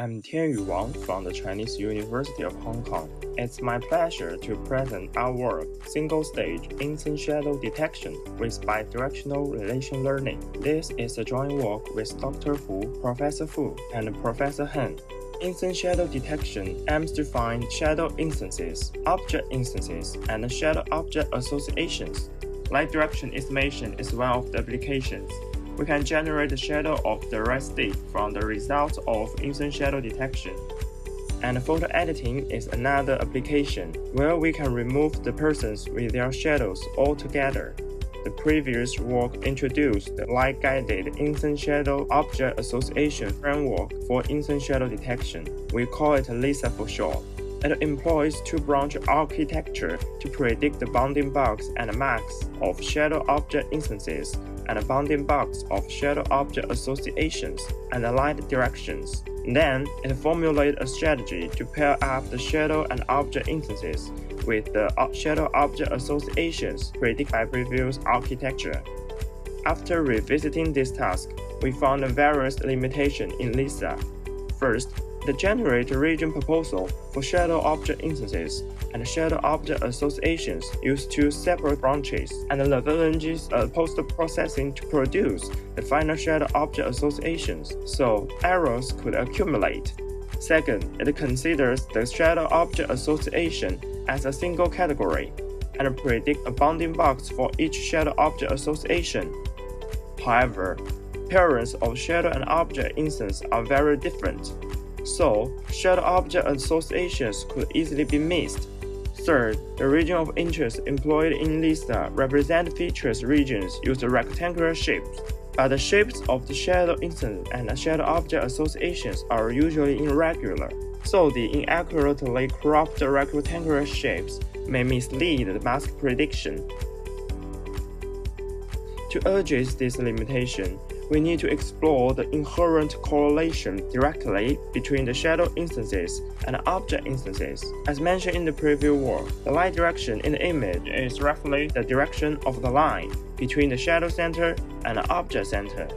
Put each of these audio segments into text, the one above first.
I'm Tianyu Wang from the Chinese University of Hong Kong. It's my pleasure to present our work, Single Stage Instance Shadow Detection with Bidirectional Relation Learning. This is a joint work with Dr. Hu, Professor Fu, and Professor Heng. Instance shadow detection aims to find shadow instances, object instances, and shadow object associations. Light direction estimation is one of the applications we can generate the shadow of the right stick from the results of instance shadow detection. And photo editing is another application where we can remove the persons with their shadows altogether. The previous work introduced the light-guided instance shadow object association framework for instance shadow detection. We call it LISA for short. It employs two-branch architecture to predict the bounding box and masks of shadow object instances and bounding box of shadow object associations and light directions. Then, it formulates a strategy to pair up the shadow and object instances with the shadow object associations predicted by previous architecture. After revisiting this task, we found various limitations in LISA. First, the generate region proposal for shadow object instances and shadow object associations use two separate branches and leverages uh, post-processing to produce the final shadow object associations, so errors could accumulate. Second, it considers the shadow object association as a single category and predict a bounding box for each shadow object association. However, parents of shadow and object instance are very different, so shadow object associations could easily be missed. Third, the region of interest employed in LISA represent features regions use rectangular shapes, but the shapes of the shadow instance and shadow object associations are usually irregular, so the inaccurately cropped rectangular shapes may mislead the mask prediction. To address this limitation, we need to explore the inherent correlation directly between the shadow instances and object instances. As mentioned in the previous work, the light direction in the image is roughly the direction of the line between the shadow center and the object center.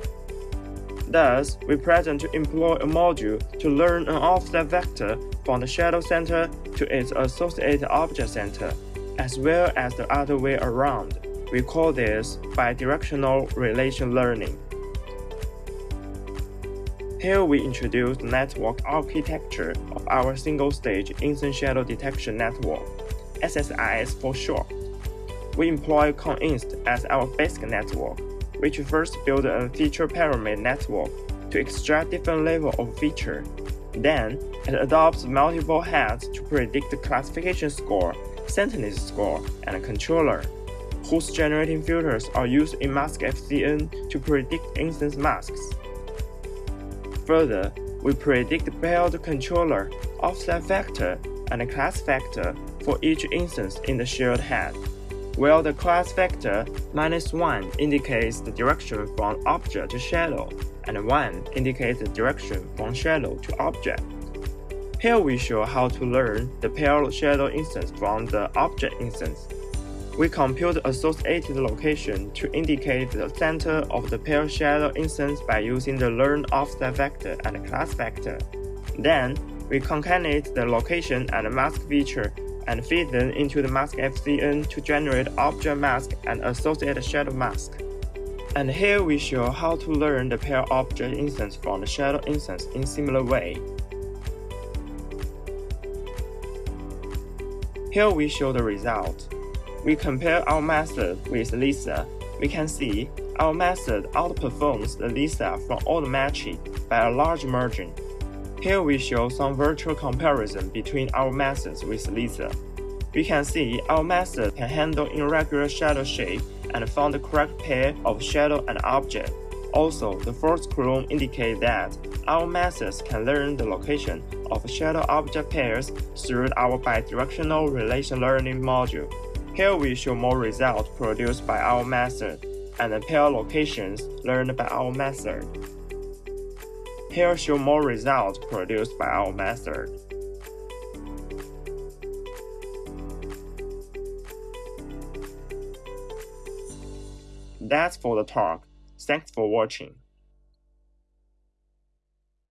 Thus, we present to employ a module to learn an offset vector from the shadow center to its associated object center, as well as the other way around. We call this bidirectional relation learning. Here we introduce the network architecture of our single-stage instance shadow detection network, SSIS for short. We employ CondInst as our basic network, which first build a feature pyramid network to extract different level of feature. Then, it adopts multiple heads to predict the classification score, centerness score, and controller, whose generating filters are used in Mask MaskFCN to predict instance masks. Further, we predict paired controller, offset factor, and class factor for each instance in the shared head, while the class factor minus 1 indicates the direction from object to shadow, and 1 indicates the direction from shadow to object. Here we show how to learn the paired shadow instance from the object instance. We compute associated location to indicate the center of the pair shadow instance by using the learn offset vector and class vector. Then, we concatenate the location and mask feature and feed them into the mask FCN to generate object mask and associated shadow mask. And here we show how to learn the pair object instance from the shadow instance in similar way. Here we show the result we compare our method with LISA, we can see our method outperforms the LISA from all the matching by a large margin. Here we show some virtual comparison between our methods with LISA. We can see our method can handle irregular shadow shape and find the correct pair of shadow and object. Also, the first column indicates that our methods can learn the location of shadow object pairs through our bidirectional relation learning module. Here we show more results produced by our method and pair locations learned by our method. Here show more results produced by our method. That's for the talk. Thanks for watching.